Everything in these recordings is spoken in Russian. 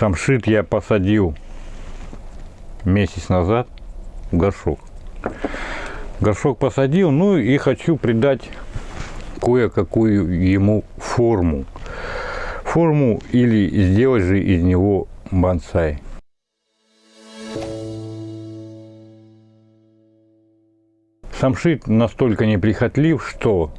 Самшит я посадил месяц назад в горшок. Горшок посадил, ну и хочу придать кое-какую ему форму. Форму или сделать же из него бонсай. Самшит настолько неприхотлив, что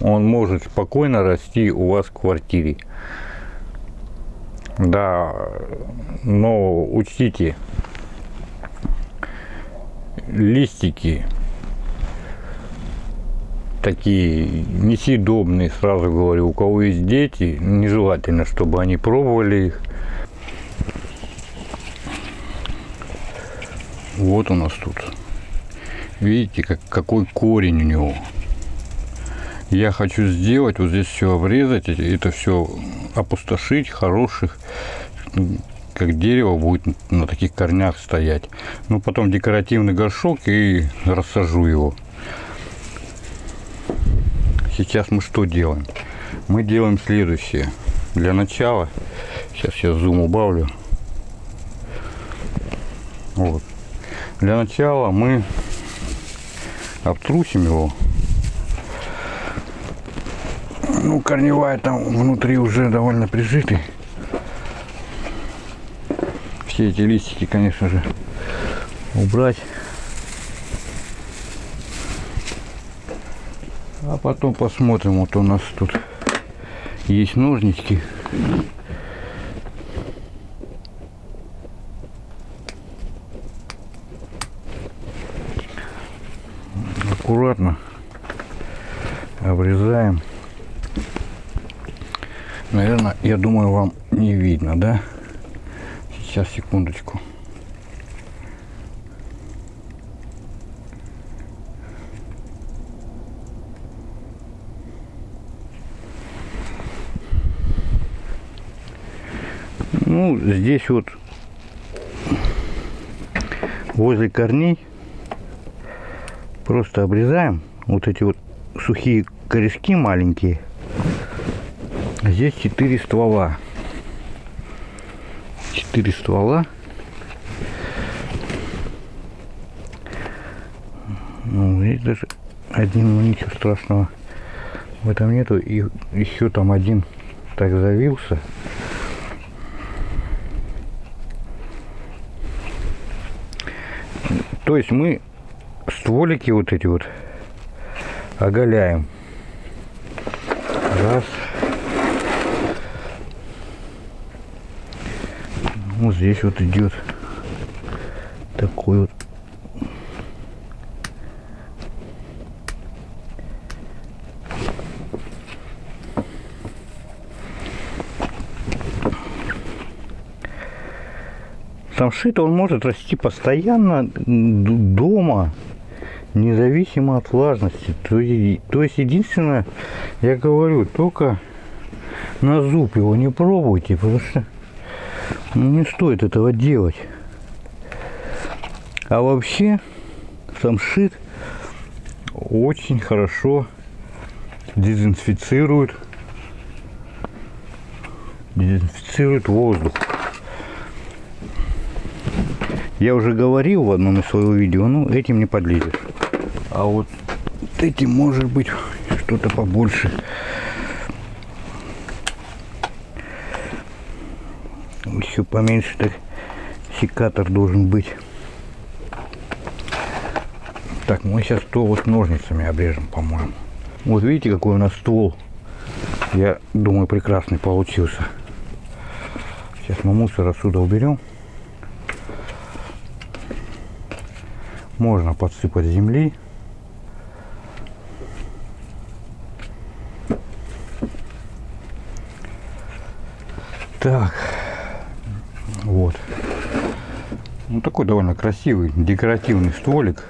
он может спокойно расти у вас в квартире. Да, но учтите, листики такие несъедобные, сразу говорю, у кого есть дети, нежелательно, чтобы они пробовали их. Вот у нас тут. Видите, как, какой корень у него. Я хочу сделать, вот здесь все обрезать, это все опустошить, хороших, как дерево будет на таких корнях стоять. Ну, потом декоративный горшок и рассажу его. Сейчас мы что делаем? Мы делаем следующее. Для начала, сейчас я зум убавлю. Вот. Для начала мы обтрусим его. Ну, корневая там внутри уже довольно прижитый. Все эти листики, конечно же, убрать. А потом посмотрим, вот у нас тут есть ножнички. Аккуратно обрезаем. Наверное, я думаю, вам не видно, да? Сейчас, секундочку. Ну, здесь вот возле корней просто обрезаем вот эти вот сухие корешки маленькие. Здесь 4 ствола. 4 ствола. Ну, здесь даже один, ну ничего страшного в этом нету. И еще там один так завился. То есть мы стволики вот эти вот оголяем. Раз. Вот здесь вот идет такой вот Самшит он может расти постоянно дома, независимо от влажности. То, то есть единственное, я говорю, только на зуб его не пробуйте, потому что ну, не стоит этого делать. А вообще самшит очень хорошо дезинфицирует дезинфицирует воздух. Я уже говорил в одном из своего видео, ну этим не подлезешь. А вот этим может быть что-то побольше. Еще поменьше так секатор должен быть. Так, мы сейчас то вот ножницами обрежем, по-моему. Вот видите, какой у нас ствол. Я думаю, прекрасный получился. Сейчас мы мусор отсюда уберем. можно подсыпать земли. Так, вот. Ну, такой довольно красивый декоративный столик.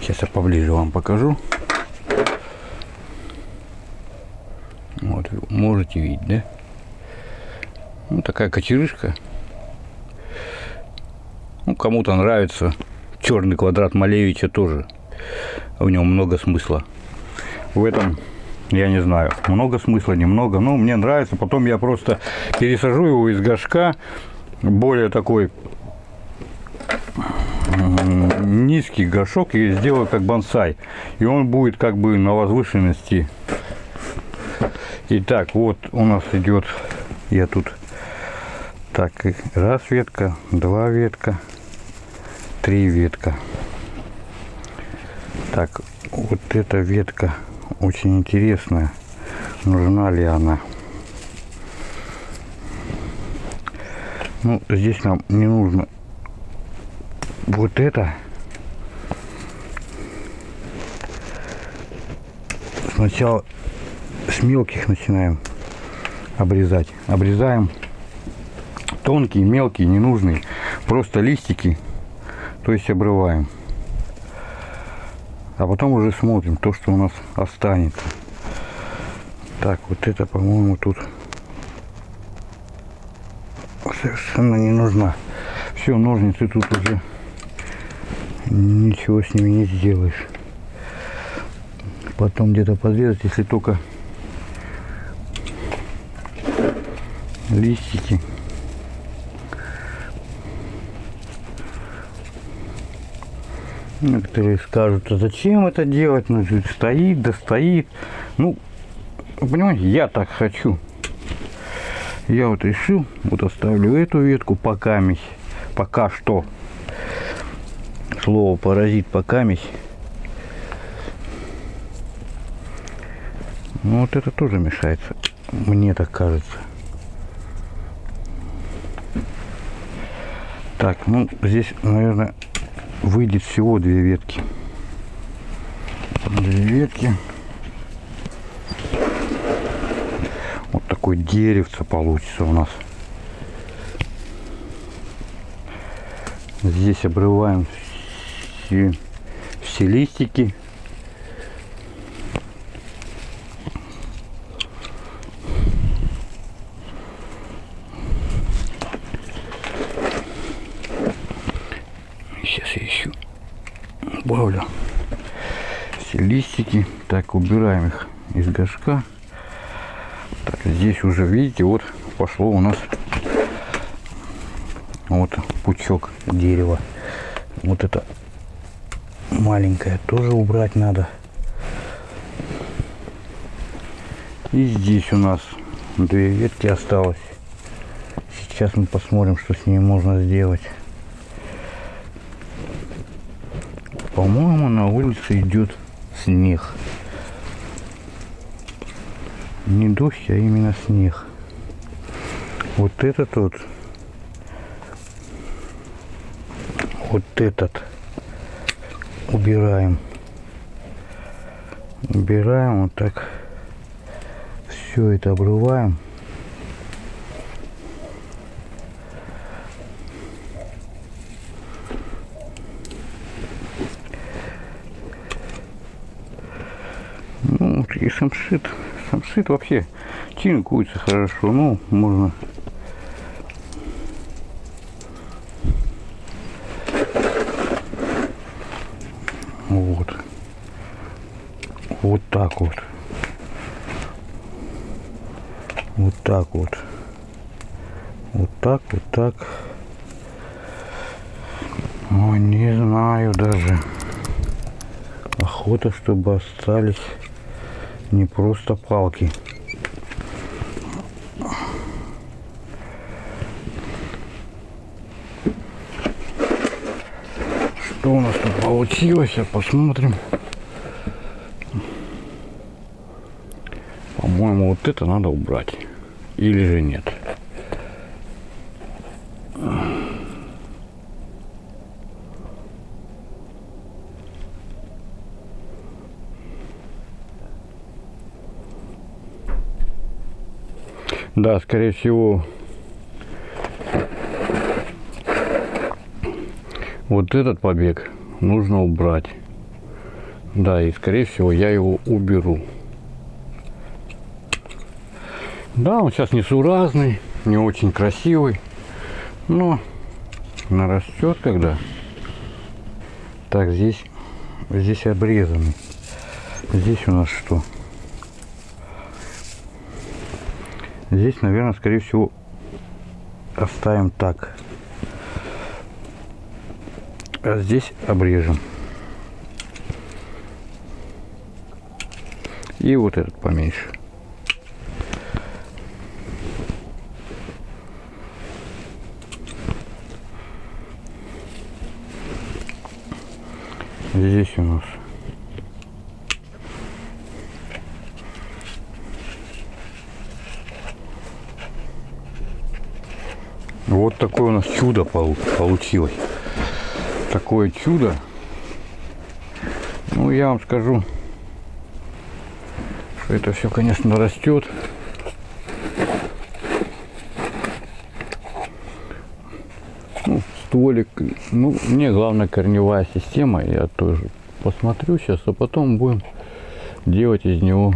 Сейчас я поближе вам покажу. Вот, можете видеть, да? Ну, такая кочерышка. Ну, кому-то нравится. Черный квадрат Малевича тоже. В нем много смысла. В этом Я не знаю, много смысла, немного. Но мне нравится. Потом я просто пересажу его из горшка. Более такой низкий горшок и сделаю как бонсай. И он будет как бы на возвышенности. Итак, вот у нас идет, я тут так, раз ветка, два ветка, три ветка. Так, вот эта ветка очень интересная. Нужна ли она? Ну, здесь нам не нужно вот это. Сначала с мелких начинаем обрезать. Обрезаем тонкие, мелкие, ненужные. Просто листики, то есть обрываем. А потом уже смотрим то, что у нас останется. Так, вот это, по-моему, тут совершенно не нужна. Все, ножницы тут уже ничего с ними не сделаешь. Потом где-то подрезать, если только листики. Некоторые скажут, а зачем это делать? Ну, стоит, да стоит. Ну, понимаете, я так хочу. Я вот решил, вот оставлю эту ветку пока, пока что. Слово паразит пока. Ну вот это тоже мешается, мне так кажется. Так, ну здесь, наверное, выйдет всего две ветки. Две ветки. Вот такой деревце получится у нас. Здесь обрываем все, все листики. добавлю все листики. Так, убираем их из горшка. Здесь уже, видите, вот пошло у нас вот пучок дерева. Вот это маленькое тоже убрать надо. И здесь у нас две ветки осталось. Сейчас мы посмотрим, что с ними можно сделать. По-моему, на улице идет снег. Не дождь, а именно снег. Вот этот вот. Вот этот. Убираем. Убираем вот так. Все это обрываем. и самшит. Самшит вообще чинкуется хорошо. Ну, можно Вот. Вот так вот. Вот так вот. Вот так, вот так. Ой, не знаю даже. Охота, чтобы остались не просто палки. Что у нас тут получилось, посмотрим. По-моему, вот это надо убрать. Или же нет. Да, скорее всего, вот этот побег нужно убрать. Да, и скорее всего я его уберу. Да, он сейчас несуразный, не очень красивый, но нарастет когда. Так, здесь, здесь обрезанный. Здесь у нас что? Здесь, наверное, скорее всего, оставим так. А здесь обрежем. И вот этот поменьше. Здесь у нас Вот такое у нас чудо получилось. Такое чудо. Ну, я вам скажу, что это все, конечно, растет. Ну, стволик, ну, мне главное корневая система, я тоже посмотрю сейчас, а потом будем делать из него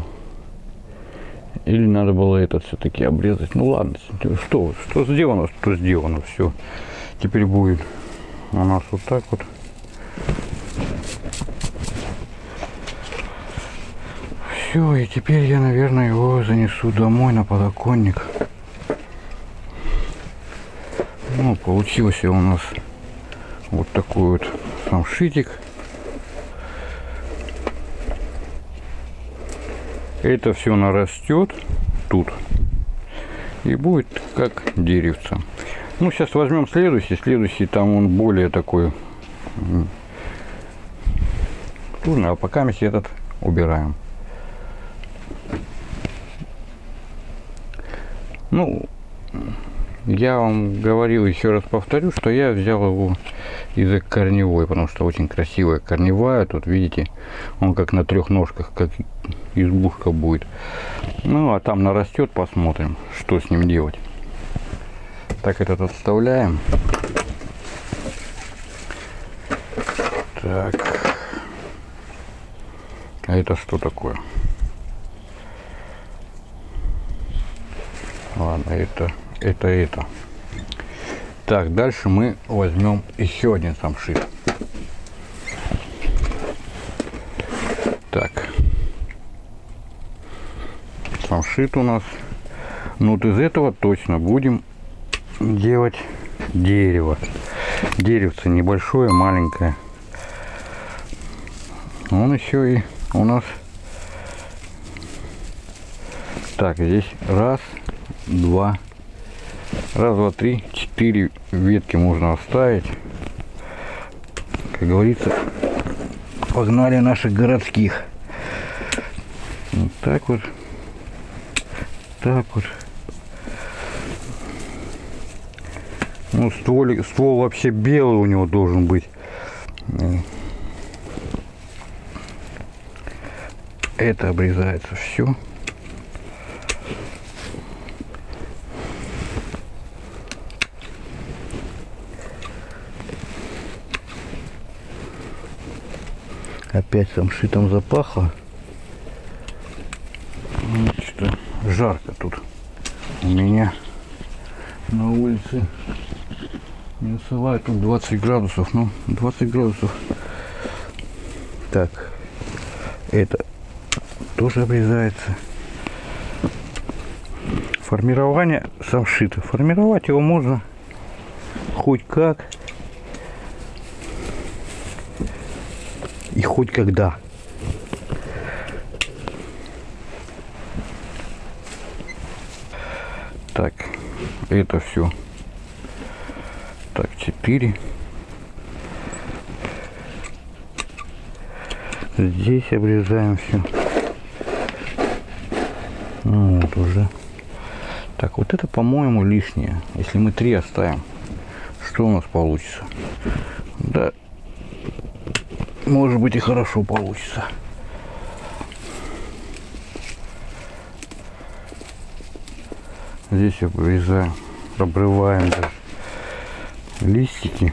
или надо было этот все-таки обрезать? Ну ладно, что, что сделано, что сделано, все. Теперь будет у нас вот так вот. Все, и теперь я, наверное, его занесу домой на подоконник. Ну, получился у нас вот такой вот самшитик. Это все нарастет тут и будет как деревце. Ну, сейчас возьмем следующий. Следующий там он более такой трудный, а пока мы этот убираем. Ну, я вам говорил, еще раз повторю, что я взял его из корневой, потому что очень красивая корневая. Тут, видите, он как на трех ножках, как избушка будет. Ну, а там нарастет, посмотрим, что с ним делать. Так, этот отставляем. Так. А это что такое? Ладно, это, это, это. Так, дальше мы возьмем еще один самшит. Так самшит у нас. Ну вот из этого точно будем делать дерево. Деревце небольшое, маленькое. Он еще и у нас... Так, здесь раз, два, раз, два, три, четыре ветки можно оставить. Как говорится, погнали наших городских. Вот так вот так вот. Ну, стволик, ствол вообще белый у него должен быть. Это обрезается все. Опять там шитом запахло. Жарко тут у меня на улице. Минусовая тут 20 градусов. Ну 20 градусов. Так это тоже обрезается. Формирование самшита. Формировать его можно хоть как хоть когда Так, это все. Так, 4. Здесь обрезаем все. Ну, вот уже. Так, вот это, по-моему, лишнее. Если мы три оставим, что у нас получится? Да, может быть и хорошо получится. Здесь обрезаем, обрываем даже листики.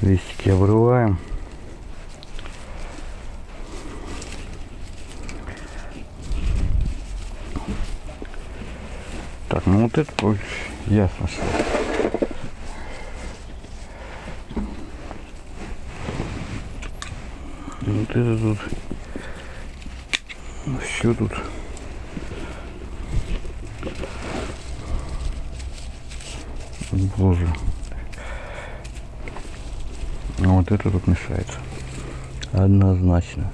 Листики обрываем. Так, ну вот это ясно, что вот это тут. Все тут. Боже. А вот это тут мешается. Однозначно.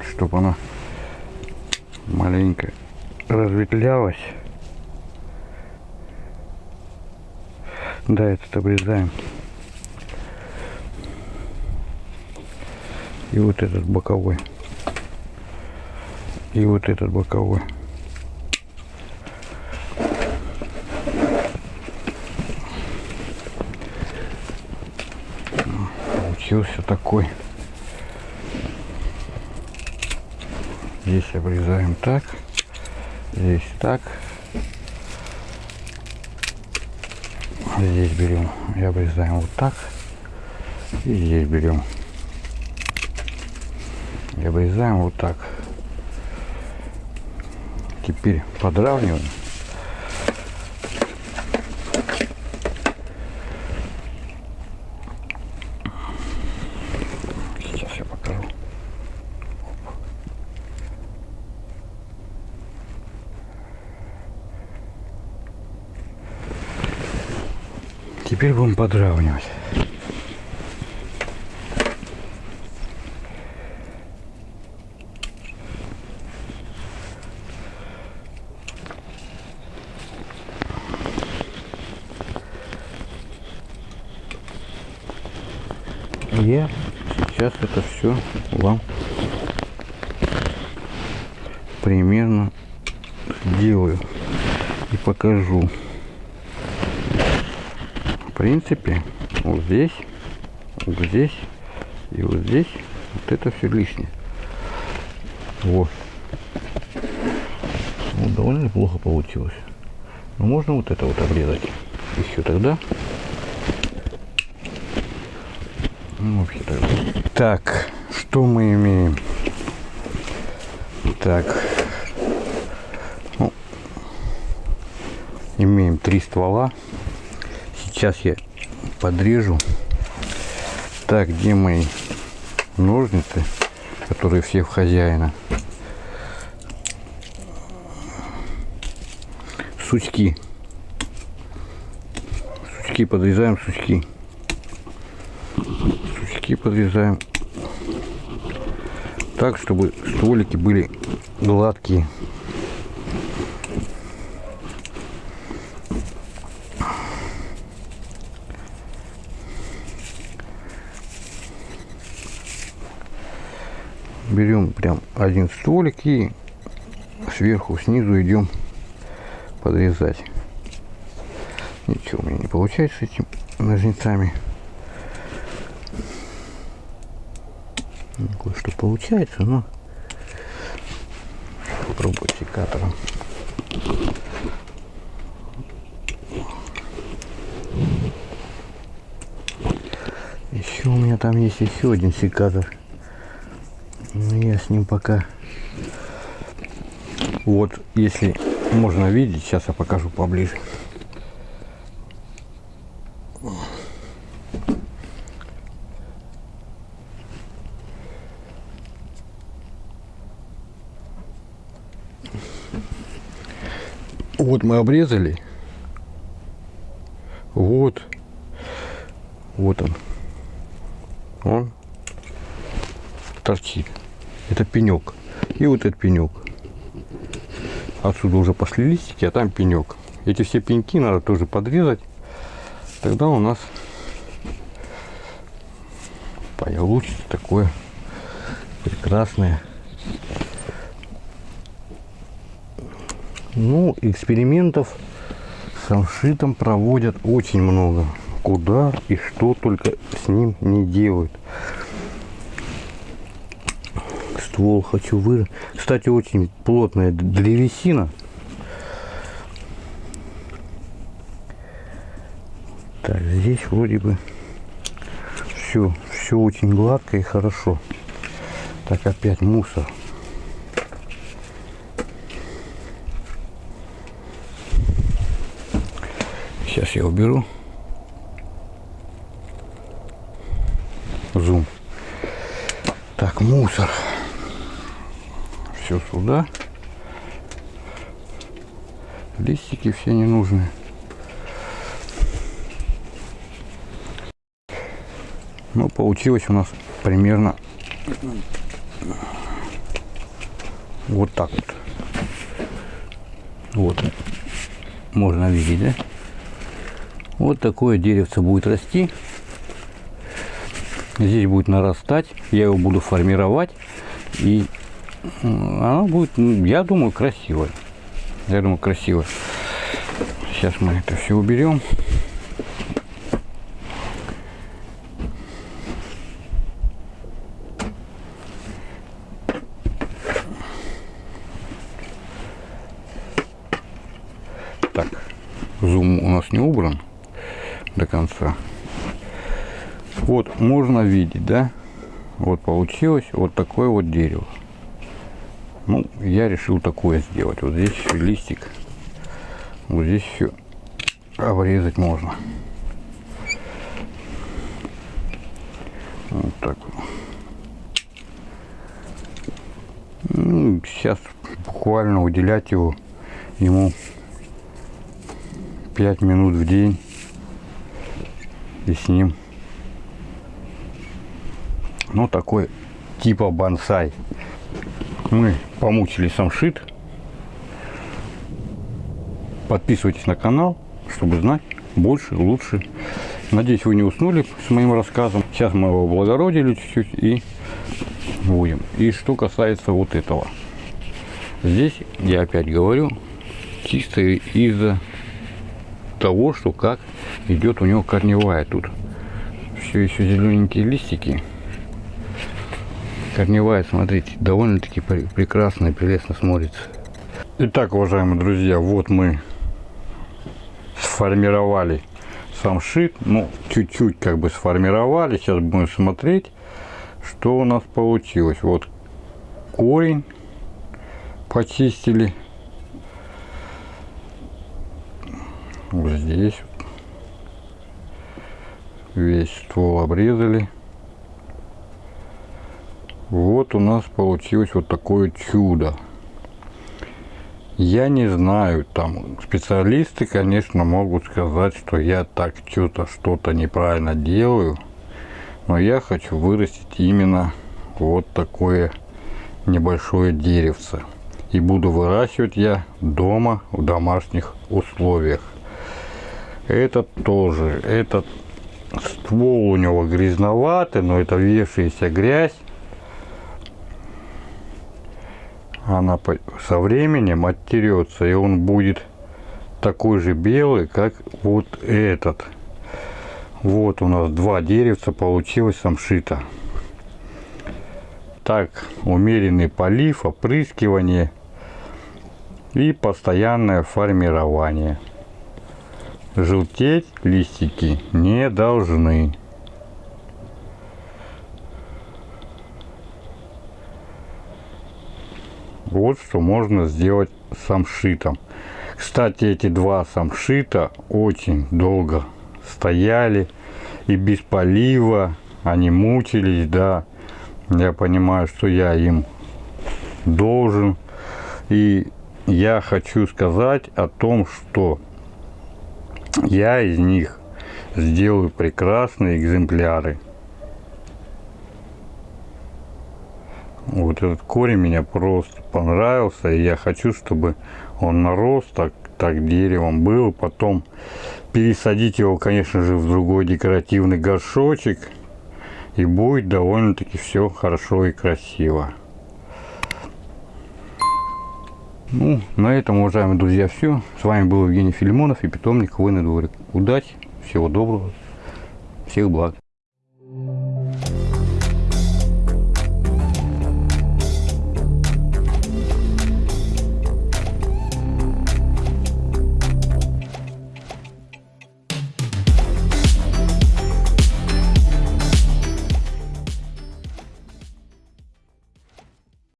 чтобы она маленько разветлялась, Да, этот обрезаем. И вот этот боковой. И вот этот боковой. Получился такой. Здесь обрезаем так. Здесь так. Здесь берем и обрезаем вот так. И здесь берем и обрезаем вот так. Теперь подравниваем. Сейчас я покажу. Теперь будем подравнивать. Я сейчас это все вам примерно сделаю и покажу. В принципе, вот здесь, вот здесь и вот здесь вот это все лишнее. Вот. Ну, довольно неплохо получилось. Но можно вот это вот обрезать еще тогда. Ну, тогда. Так, что мы имеем? Так. Ну, имеем три ствола. Сейчас я подрежу. Так, где мои ножницы, которые все в хозяина? Сучки. Сучки подрезаем, сучки. Сучки подрезаем так, чтобы стволики были гладкие. берем прям один стволик и сверху снизу идем подрезать. Ничего у меня не получается с этими ножницами Ну, кое-что получается но попробую секатором еще у меня там есть еще один секатор но я с ним пока вот если можно видеть сейчас я покажу поближе вот мы обрезали. Вот. Вот он. Он торчит. Это пенек. И вот этот пенек. Отсюда уже пошли листики а там пенек. Эти все пеньки надо тоже подрезать. Тогда у нас получится такое прекрасное ну экспериментов с самшитом проводят очень много куда и что только с ним не делают ствол хочу вырезать. Кстати, очень плотная древесина. Так, здесь вроде бы все, все очень гладко и хорошо. Так, опять мусор. Сейчас я уберу. Зум. Так, мусор все сюда. листики все ненужные. Ну, получилось у нас примерно вот так вот. Вот. Можно видеть, да? Вот такое деревце будет расти. Здесь будет нарастать. Я его буду формировать. И оно будет, я думаю, красивое. Я думаю, красиво. Сейчас мы это все уберем. Так, зум у нас не убран до конца. Вот, можно видеть, да? Вот получилось вот такое вот дерево. Ну, я решил такое сделать. Вот здесь еще листик. Вот здесь все обрезать можно. Вот так. Ну, сейчас буквально уделять его ему 5 минут в день и с ним ну такой типа бонсай. Мы помучили самшит. Подписывайтесь на канал чтобы знать больше лучше. Надеюсь вы не уснули с моим рассказом. Сейчас мы его облагородили чуть-чуть и будем. И что касается вот этого. Здесь я опять говорю чисто из-за того что как идет у него корневая тут. Все еще зелененькие листики корневая, смотрите, довольно-таки прекрасно и прелестно смотрится. Итак, уважаемые друзья, вот мы сформировали сам шит. Ну, чуть-чуть как бы сформировали. Сейчас будем смотреть, что у нас получилось. Вот корень почистили. Вот здесь весь ствол обрезали. Вот у нас получилось вот такое чудо. Я не знаю, там специалисты, конечно, могут сказать, что я так что-то что-то неправильно делаю. Но я хочу вырастить именно вот такое небольшое деревце. И буду выращивать я дома в домашних условиях. Этот тоже, этот ствол у него грязноватый, но это вешающая грязь. Она со временем оттерется и он будет такой же белый как вот этот. Вот у нас два деревца получилось самшита. Так умеренный полив опрыскивание и постоянное формирование. Желтеть листики не должны Вот что можно сделать самшитом. Кстати, эти два самшита очень долго стояли и без полива. Они мучились, да. Я понимаю, что я им должен. И я хочу сказать о том, что я из них сделаю прекрасные экземпляры. Вот этот корень меня просто понравился. И я хочу, чтобы он нарос так, так деревом был. Потом пересадить его, конечно же, в другой декоративный горшочек. И будет довольно-таки все хорошо и красиво. Ну, на этом, уважаемые друзья, все. С вами был Евгений Филимонов и питомник Хвойный дворик. Удачи, всего доброго, всех благ.